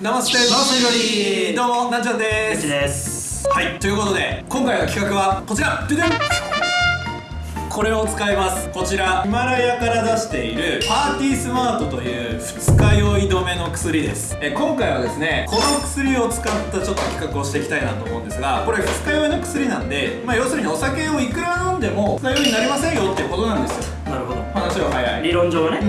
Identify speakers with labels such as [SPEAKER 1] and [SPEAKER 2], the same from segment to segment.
[SPEAKER 1] ナマステナマステリどうもなっちゃんです。
[SPEAKER 2] です。
[SPEAKER 1] はいということで今回の企画はこちら。これを使います。こちら。ヒマラヤから出しているパーティースマートという二日酔い止めの薬です。え今回はですねこの薬を使ったちょっと企画をしていきたいなと思うんですがこれ二日酔いの薬なんでまあ要するにお酒をいくら飲んでも二日酔いになりませんよっていうことなんですよ早い
[SPEAKER 2] 理論上はね。
[SPEAKER 1] うん。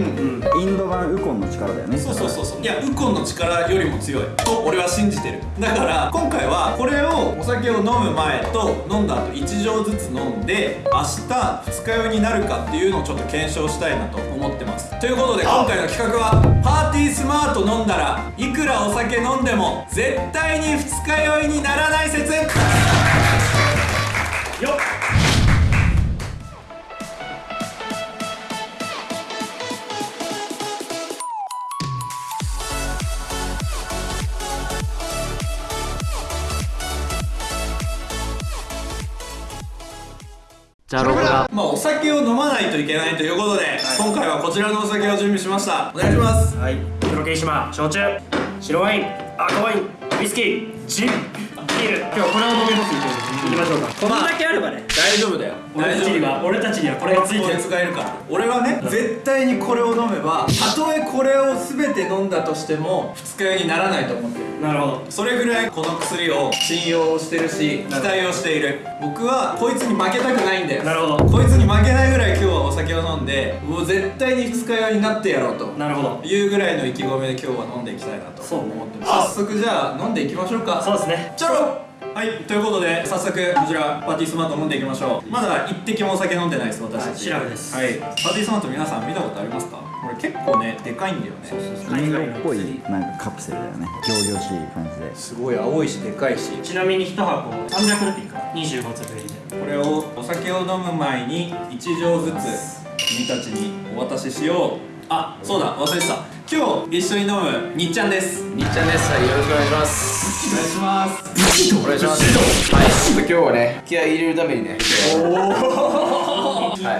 [SPEAKER 2] うん。
[SPEAKER 3] インド版ウコンの力だよね。
[SPEAKER 1] そうそうそうそう。いやウコンの力よりも強い。と俺は信じてる。だから今回はこれをお酒を飲む前と飲んだ後1錠ずつ飲んで明日二日酔いになるかっていうのをちょっと検証したいなと思ってます。ということで今回の企画はパーティースマート飲んだらいくらお酒飲んでも絶対に二日酔いにならない説。
[SPEAKER 2] よっじゃあロゴが。
[SPEAKER 1] まあお酒を飲まないといけないということで、今回はこちらのお酒を準備しました。お願いします。
[SPEAKER 2] はい。黒霧島焼酎白ワイン赤ワインウイスキージンビール。今日はこれを飲み干すんでいきましょうか。こんだけあればね。
[SPEAKER 1] 大丈夫だよ。
[SPEAKER 2] 俺たちには俺たちにはこれがついてる。
[SPEAKER 1] 使えるから。俺はね絶対にこれを飲めばたとえこれを全て飲んだとしても二日酔いにならないと思ってる。
[SPEAKER 2] なるほど。
[SPEAKER 1] それぐらいこの薬を信用してるし期待をしている。僕はこいつに負けたくないんだよ。
[SPEAKER 2] なるほど。
[SPEAKER 1] こいつに負けないぐらい今日はお酒を飲んでもう絶対に二日酔いになってやろうと。
[SPEAKER 2] なるほど。
[SPEAKER 1] いうぐらいの意気込みで今日は飲んでいきたいなと
[SPEAKER 2] そうね
[SPEAKER 1] 思ってます。早速じゃあ飲んでいきましょうか。
[SPEAKER 2] そうですね。
[SPEAKER 1] チャロはいということで早速こちらパーティースマート飲んでいきましょう。まだ一滴もお酒飲んでないです私たち。
[SPEAKER 2] シラフです。
[SPEAKER 1] はい。パーティースマート皆さん見たことありますか？これ結構ねでかいんだよね。
[SPEAKER 3] インドっぽいなんかカプセルだよね。行々しい感じで。す
[SPEAKER 1] ごい青いしでかいし。
[SPEAKER 2] ちなみに1箱300ルピーか。25粒入りで。
[SPEAKER 1] これをお酒を飲む前に1錠ずつ君たちにお渡ししよう。あそうだ忘れてた今日一緒に飲むにっちゃんです。
[SPEAKER 4] にっちゃんです。はい、よろしくお願いします。
[SPEAKER 1] お願いします。
[SPEAKER 4] お願いします。はい、ちょっと今日はね、気合い入れるためにね、
[SPEAKER 2] い。っち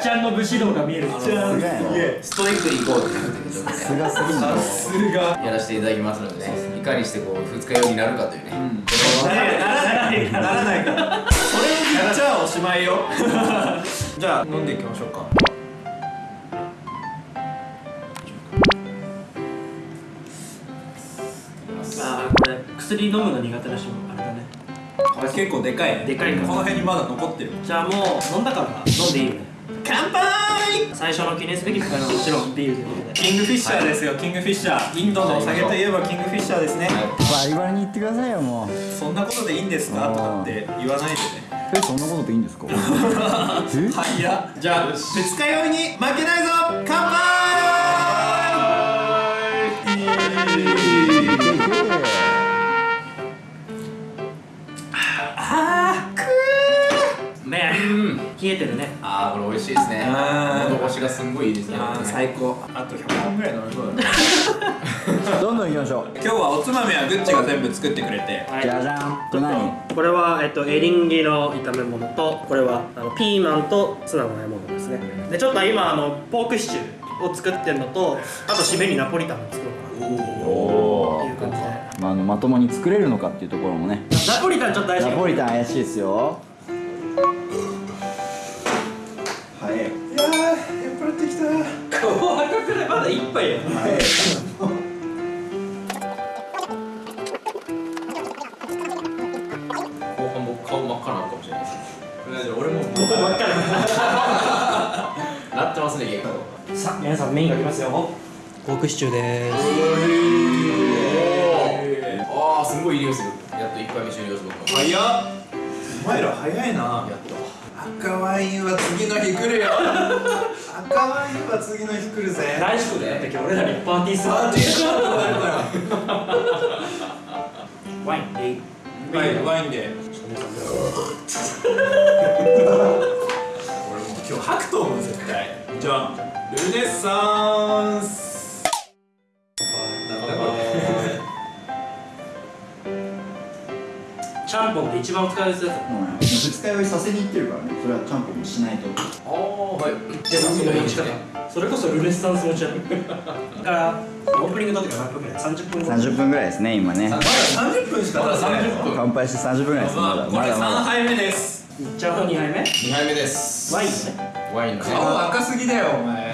[SPEAKER 2] ゃんの武士道が見える。
[SPEAKER 3] すがやな
[SPEAKER 4] ストイックに行こうっていうことで、ちょっと
[SPEAKER 3] す
[SPEAKER 4] ね、
[SPEAKER 3] がすぎんだろ
[SPEAKER 1] すが
[SPEAKER 4] やらせていただきますのでね、いかにしてこう、二日酔いになるかというね、
[SPEAKER 1] ならないならないか。らそれを言っちゃおしまいよ。じゃあ飲んでいきましょうか
[SPEAKER 2] ああこれ薬飲むの苦手な人もあれだね。
[SPEAKER 1] これ結構でかいね。
[SPEAKER 2] でかいから
[SPEAKER 1] この辺にまだ残ってる
[SPEAKER 2] じゃあもう飲んだから飲んでいいよね。
[SPEAKER 1] 乾杯！
[SPEAKER 2] 最初の記念すべき機会はもちろんビールということで。
[SPEAKER 1] キングフィッシャーですよ、キングフィッシャー。インドのお酒といえばキングフィッシャーですね、
[SPEAKER 3] バリバリに言ってくださいよもう。
[SPEAKER 1] そんなことでいいんですか？とかって言わないでね。
[SPEAKER 3] えそんなことでいいんですか？え
[SPEAKER 1] はいやじゃあ二日酔いに負けないぞ！乾杯
[SPEAKER 2] てるね。
[SPEAKER 4] あー、これ美味しいですね。喉越しがすんごいいいですね。
[SPEAKER 1] あー最高。あと100本ぐらい飲めそうだね。
[SPEAKER 3] どんどん行きましょう。
[SPEAKER 1] 今日はおつまみはグッチが全部作ってくれて。
[SPEAKER 2] はい
[SPEAKER 3] じゃじゃんこれ何
[SPEAKER 2] これは、えっと、エリンギの炒め物とこれはあのピーマンとツナの和え物ですね。でちょっと今あのポークシチューを作ってるのとあと締めにナポリタンを作ろうかな。
[SPEAKER 3] お
[SPEAKER 2] という感じで。
[SPEAKER 3] まあ、あのまともに作れるのかっていうところもね。
[SPEAKER 2] ナポリタンちょっと怪しい
[SPEAKER 3] ナポリタン怪しいですよ
[SPEAKER 1] 払ってきた
[SPEAKER 2] 後半くらいまだ一杯や
[SPEAKER 4] 後半僕顔真っ赤なのかもしれないです。
[SPEAKER 1] 俺も
[SPEAKER 2] ここばっか
[SPEAKER 4] なってますね、結構。
[SPEAKER 2] りさあ皆さんメインが来ますよポークシチューです
[SPEAKER 4] あー、すんごいいい匂いする。やっと一回目終了する。
[SPEAKER 1] 早っお前ら早いな
[SPEAKER 4] やっと。
[SPEAKER 1] 赤ワインは次の日来るよ赤ワインは次の日来るぜ。
[SPEAKER 2] 来週だって今日俺らにパーティース
[SPEAKER 1] パーティーるから。
[SPEAKER 2] ワインで。いい
[SPEAKER 1] ワインで。俺もう今日吐くと思う絶対。じゃあルネサンス
[SPEAKER 2] ちゃんぽんって一番使うやつだった
[SPEAKER 3] もうね。二日酔いさせに行ってるからね。それはちゃんぽんもしないと。
[SPEAKER 4] あー、はい。
[SPEAKER 2] でも
[SPEAKER 4] 次の日にしかね。
[SPEAKER 2] それこそルネッサンス持ちだからオープニングの時は何分ぐらい30分ぐらい
[SPEAKER 3] 30分ぐらいですね今ね。
[SPEAKER 1] まだ30分しか
[SPEAKER 4] まだ
[SPEAKER 1] 経ってない
[SPEAKER 4] 30分
[SPEAKER 3] 乾杯して30分ぐらいです。まだ
[SPEAKER 1] 3
[SPEAKER 3] まだまだ
[SPEAKER 1] 杯目です。
[SPEAKER 2] いっちゃう2杯目
[SPEAKER 4] 2杯目です。
[SPEAKER 2] ワインね。
[SPEAKER 4] ワインのね
[SPEAKER 1] 顔赤すぎだよお前。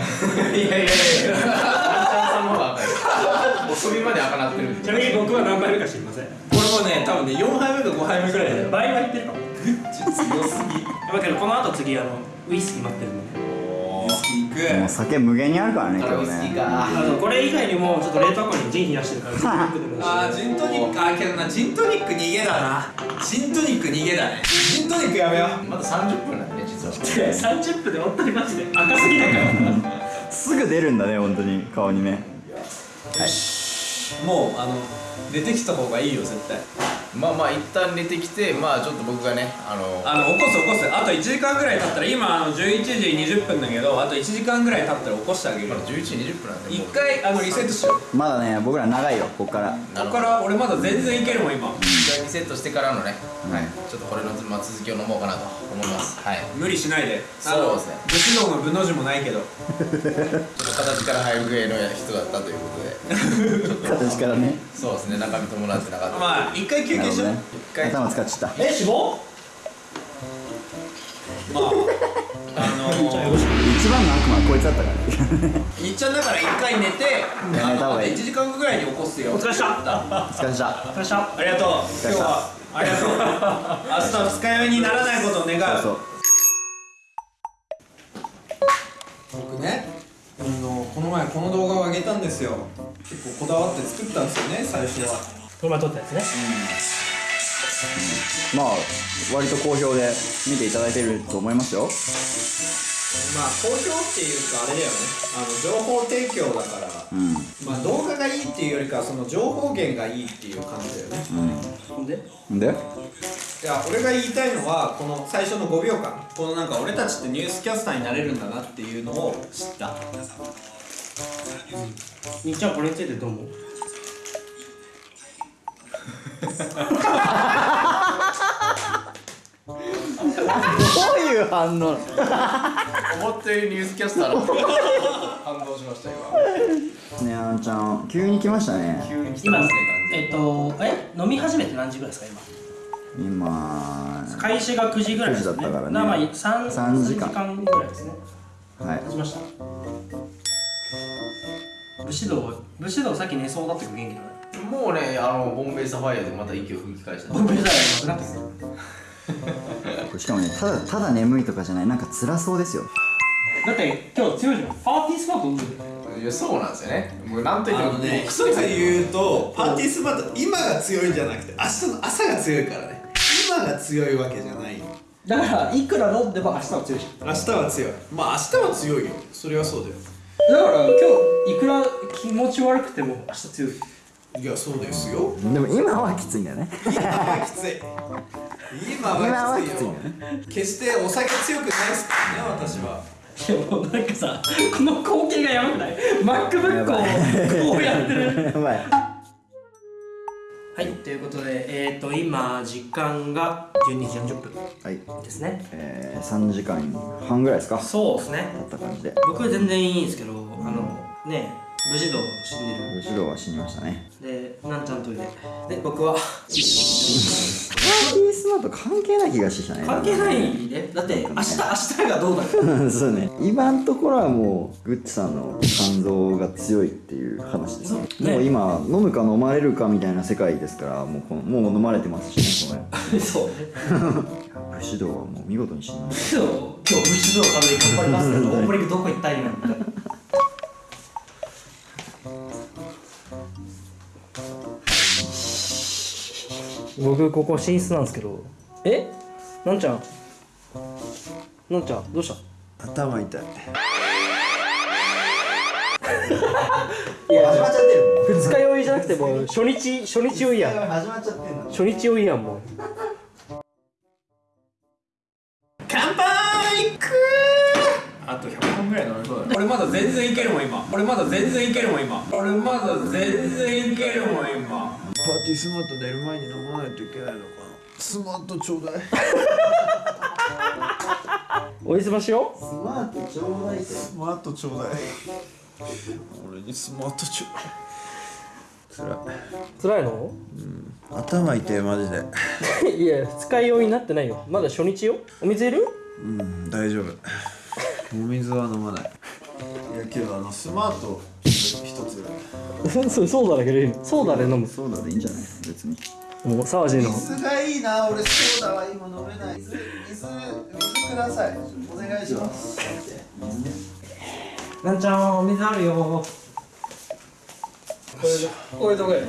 [SPEAKER 1] いやいやいや。
[SPEAKER 4] さんの方が赤い。もう首まで赤なってる
[SPEAKER 2] ちなみに僕は何杯目か知りません
[SPEAKER 1] もね多分ね4杯目か5杯目ぐらいだよ
[SPEAKER 2] 倍は言ってるかも。
[SPEAKER 1] 強すぎ。
[SPEAKER 2] だけどこの後次あのウイスキー待ってるんでね。
[SPEAKER 1] ウイスキーいく。
[SPEAKER 3] もう酒無限にあるからね今日ね。
[SPEAKER 4] スキーか。
[SPEAKER 2] あのこれ以外にもちょっと冷凍庫にジン冷やしてるからジントニックでもいいし
[SPEAKER 1] あージントニック。あーけどなジントニック逃げだな。ジントニック逃げだねジントニックやめよう。
[SPEAKER 4] まだ30分なんでね実は。
[SPEAKER 2] 30分で本当にマジで。赤すぎだから。
[SPEAKER 3] すぐ出るんだね本当に。顔にね
[SPEAKER 1] もうあの出てきた方がいいよ絶対。
[SPEAKER 4] まあまあ一旦出てきてまあちょっと僕がねあの
[SPEAKER 1] あの起こす起こす。あと1時間ぐらい経ったら今あの11時20分だけどあと1時間ぐらい経ったら起こしてあげる。
[SPEAKER 4] まだ11時20分なんで
[SPEAKER 1] 一回あのリセットしよう。
[SPEAKER 3] まだね僕ら長いよこっから。
[SPEAKER 1] ここから俺まだ全然いけるもん今。
[SPEAKER 4] 一回リセットしてからのね、はい、ちょっとこれの、まあ、続きを飲もうかなと思います。はい。
[SPEAKER 1] 無理しないで。
[SPEAKER 4] そうですね。
[SPEAKER 1] 武士道の武の字もないけど。
[SPEAKER 4] ちょっと形から入るぐらいの人だったということで。
[SPEAKER 3] 形からね。
[SPEAKER 4] そうですね中身伴ってなかった。
[SPEAKER 1] まあ一回休憩
[SPEAKER 3] なるほどね。
[SPEAKER 1] 一回。
[SPEAKER 3] 頭使っちゃった。
[SPEAKER 2] え脂肪
[SPEAKER 1] まああのー、
[SPEAKER 3] 一番の悪魔はこいつだったからね。
[SPEAKER 1] いっちゃんだから一回寝て
[SPEAKER 3] 寝た方がいい
[SPEAKER 1] 1時間後ぐらいに起こすよ。
[SPEAKER 2] お疲れした
[SPEAKER 3] お疲れっした
[SPEAKER 2] お疲れした。
[SPEAKER 1] ありがとう今日はありがとう明日二日酔いにならないことを願う
[SPEAKER 3] そう。
[SPEAKER 1] 僕ねあのこの前この動画を上げたんですよ。結構こだわって作ったんですよね最初は
[SPEAKER 2] この前撮ったやつね。
[SPEAKER 3] まあ割と好評で見ていただいてると思いますよ。
[SPEAKER 1] まあ好評っていうかあれだよね。あの情報提供だから
[SPEAKER 3] うん。
[SPEAKER 1] まあ動画がいいっていうよりかはその情報源がいいっていう感じだよね。
[SPEAKER 2] ほん。で？
[SPEAKER 3] で？
[SPEAKER 1] いや俺が言いたいのはこの最初の5秒間。このなんか俺たちってニュースキャスターになれるんだなっていうのを知った。
[SPEAKER 2] みっちゃんこれについてどう思う？
[SPEAKER 3] どういう反応？
[SPEAKER 4] 思ったよりニュースキャスターの感動しました今
[SPEAKER 3] ねあのちゃん急に来ましたね。
[SPEAKER 4] 急に来て
[SPEAKER 2] 今
[SPEAKER 4] ますね
[SPEAKER 2] えっとえ？飲み始めて何時ぐらいですか今？
[SPEAKER 3] 今
[SPEAKER 2] 開始が9時ぐらいですね。
[SPEAKER 3] 9時だったからね。
[SPEAKER 2] なまあ 3,
[SPEAKER 3] 三時間。
[SPEAKER 2] 間ぐらいですね。
[SPEAKER 3] はい。
[SPEAKER 2] 立ちました。武士道武士道さっき寝そうだったけど元気だね
[SPEAKER 4] もうねあのボンベイサファイアでまた息を吹き返した。
[SPEAKER 2] ボンベザイなくなってる
[SPEAKER 3] しかもねただただ眠いとかじゃない。なんか辛そうですよ。
[SPEAKER 2] だって今日強いじゃん。パーティースマート飲んでる。
[SPEAKER 4] いやそうなんですよね。もうなんといってももう
[SPEAKER 1] 一つ言うとパーティースマート今が強いんじゃなくて明日の朝が強いからね。今が強いわけじゃない。
[SPEAKER 2] だからいくら飲んでも明日は強いじ
[SPEAKER 1] 明日は強い。まあ明日は強いよ。それはそうだよ。
[SPEAKER 2] だから今日いくら気持ち悪くても明日強い
[SPEAKER 1] いやそうですよ。
[SPEAKER 3] でも今はきついんだよね。
[SPEAKER 1] 今はきつい今
[SPEAKER 3] 今は
[SPEAKER 1] はきついよ。
[SPEAKER 3] きついんだよね
[SPEAKER 1] 決してお酒強くないですからね私は。い
[SPEAKER 2] やもうなんかさこの光景がやばくない？MacBook をこうやってる。
[SPEAKER 3] やばい。
[SPEAKER 2] はいということでえっ、ー、と今時間が12時40分
[SPEAKER 3] はい。
[SPEAKER 2] ですね。
[SPEAKER 3] えー、3時間半ぐらいですか？
[SPEAKER 2] そうですね。
[SPEAKER 3] だった感じで。
[SPEAKER 2] 僕は全然いいんですけどあのね無事道死んでる。
[SPEAKER 3] 後ろは死にましたね。
[SPEAKER 2] でなんちゃんといでで僕は。
[SPEAKER 3] パーティースマート関係ない気がしてきたね
[SPEAKER 2] 関係ないね。だって明日明日がどうなる？
[SPEAKER 3] そうね。今のところはもうグッチさんの肝臓が強いっていう話ですね。
[SPEAKER 2] ね。
[SPEAKER 3] もう今飲むか飲まれるかみたいな世界ですからもうこのもう飲まれてますしねこれ。
[SPEAKER 2] そうね。
[SPEAKER 3] 武士道はもう見事に死にまし
[SPEAKER 2] そう。今日武士道から頑張りますけどオープニングどこ行った今僕ここ寝室なんですけど。え？なんちゃん。なんちゃんどうした？
[SPEAKER 1] 頭痛い。
[SPEAKER 2] いや
[SPEAKER 3] 始まっちゃってる
[SPEAKER 2] 二日酔いじゃなくてもう初日初日酔いやん。
[SPEAKER 3] 始まっちゃってんの？
[SPEAKER 2] 初日酔いやんもう
[SPEAKER 1] あと100本ぐらい飲めそうだね。俺まだ全然いけるもん今。俺まだ全然いけるもん今。俺まだ全然いけるもん今。
[SPEAKER 5] パーティースマート寝る前に飲まないといけないのかな。スマートちょうだい。
[SPEAKER 2] おいすましよ？
[SPEAKER 3] スマートちょうだい。
[SPEAKER 5] スマートちょうだい俺にスマートちょうつらい。
[SPEAKER 2] 辛いの？
[SPEAKER 5] 頭痛いマジで。
[SPEAKER 2] いや二日酔いになってないよ。まだ初日よ。お水いる？
[SPEAKER 5] うん大丈夫お水は飲まない。いやけどあのスマート一つ。
[SPEAKER 2] そうそうだだけでいいのソーダで飲む。
[SPEAKER 3] そうだでいいんじゃない？別に。
[SPEAKER 2] もう沢地の
[SPEAKER 5] 水がいいな俺ソーダは今飲めない。水水水ください。お願いします。
[SPEAKER 2] なんちゃんお水あるよ。これでこれどこや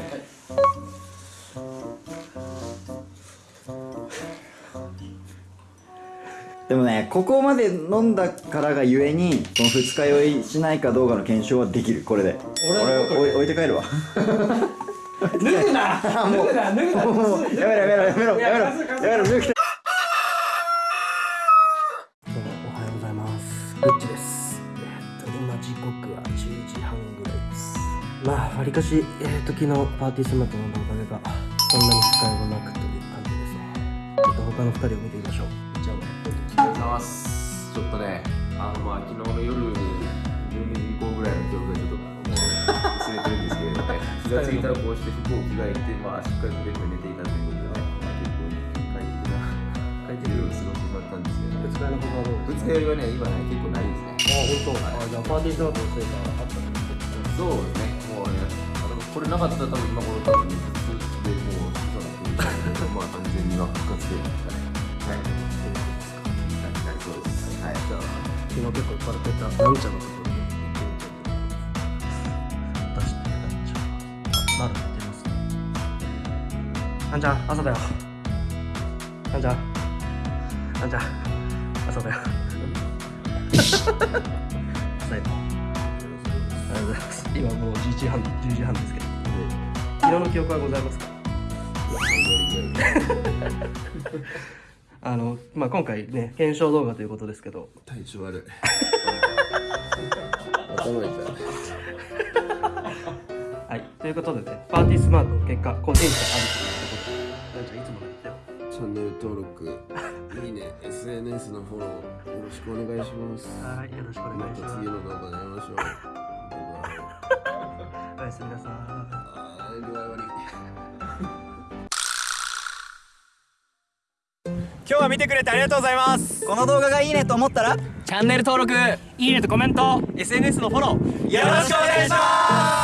[SPEAKER 3] でもねここまで飲んだからがゆえにこの二日酔いしないかどうかの検証はできる。これで。
[SPEAKER 2] 俺
[SPEAKER 3] 俺置い置いて帰るわ。
[SPEAKER 2] 脱ぐな！脱ぐな！脱ぐな！
[SPEAKER 3] もうやめろやめろやめろやめろ。
[SPEAKER 2] いや
[SPEAKER 3] めろ脱ぐ
[SPEAKER 2] どうもおはようございます。グッチです。えっと今時刻は10時半ぐらいです。まあわりかしえっと昨日パーティースマートのおかげがそんなに使いもなくという感じですね。ちょっと他の二人を見てみましょう
[SPEAKER 4] ます。ちょっとねあのまあ昨日の夜12時以降ぐらいの記憶がちょっともう薄れてるんですけれどね気がついたらこうして服を着替えてまあしっかりとベッドに寝ていたということでね、まあ、結構快適な快適な夜を過ごしてしまったんですけどね。
[SPEAKER 2] 二日酔いのはどうです
[SPEAKER 4] 日酔いはね今ね結構ないですね。
[SPEAKER 2] ああ本当。あじゃあパーティースマートのせいかあったの
[SPEAKER 4] そうですねもうねあのこれなかったら多分今頃多分ね普通でもうそうなってるまあ完全には復活でしたねはい。なりそうです。は
[SPEAKER 2] 昨日結構酔っ払ってたなんちゃんのところに行ってみたいと思います。出してなんちゃんあまだ寝てます。ねなんちゃん朝だよなんちゃんなんちゃん朝だよ朝よありがとうございます。今もう11時半10時半です。けど昨日の記憶はございます。かあの、まあ、今回ね検証動画ということですけど
[SPEAKER 4] 体調悪い頭痛い
[SPEAKER 2] はい、ということでね、パーティースマートの結果、個人差あるということで、なんちゃんいつもの言ってよ。
[SPEAKER 6] チャンネル登録、いいね、SNS のフォローよろしくお願いします。
[SPEAKER 2] はい、よろしくお願
[SPEAKER 6] ま
[SPEAKER 2] いしたます
[SPEAKER 6] 次。の動画で会いましょう。
[SPEAKER 2] おやすみなさい。
[SPEAKER 1] 見てくれてありがとうございます。この動画がいいねと思ったら？
[SPEAKER 2] チャンネル登録、いいねとコメント、
[SPEAKER 1] SNS のフォロー。よろしくお願いします